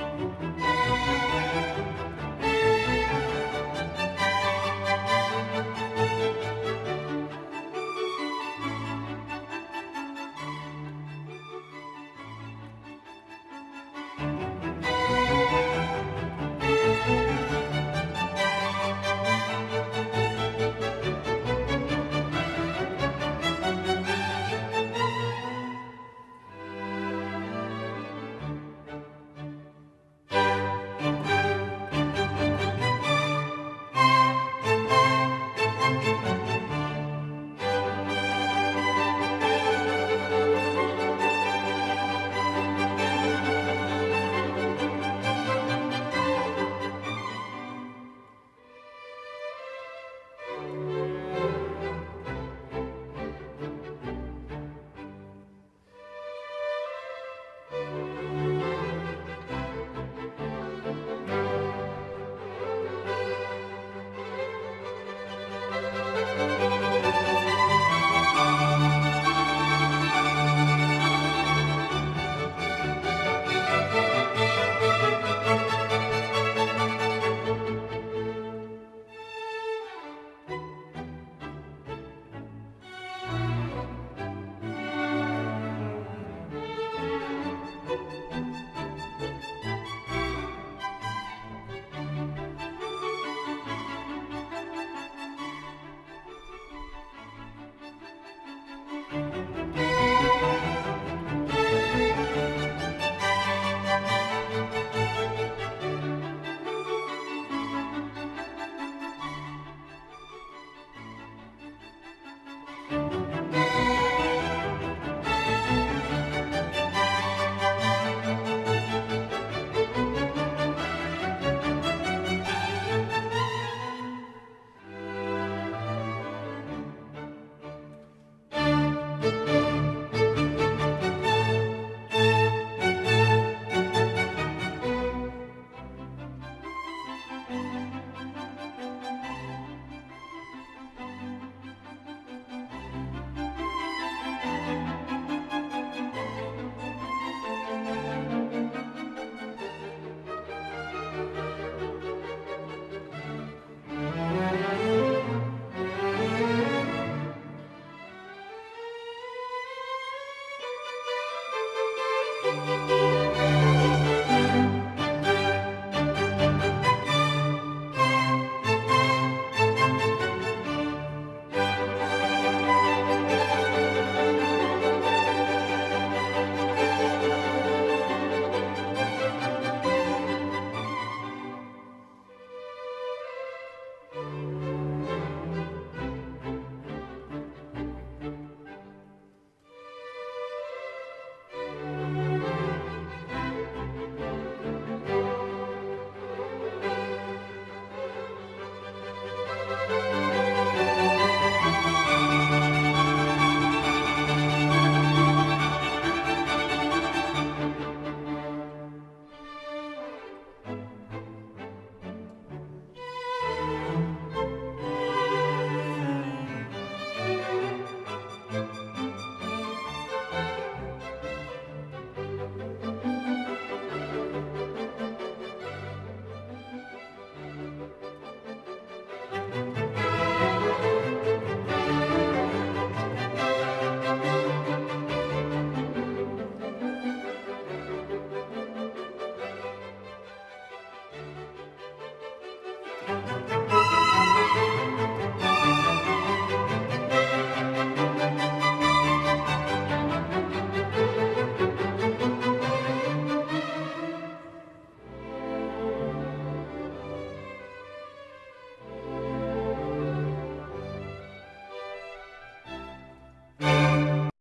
Música Música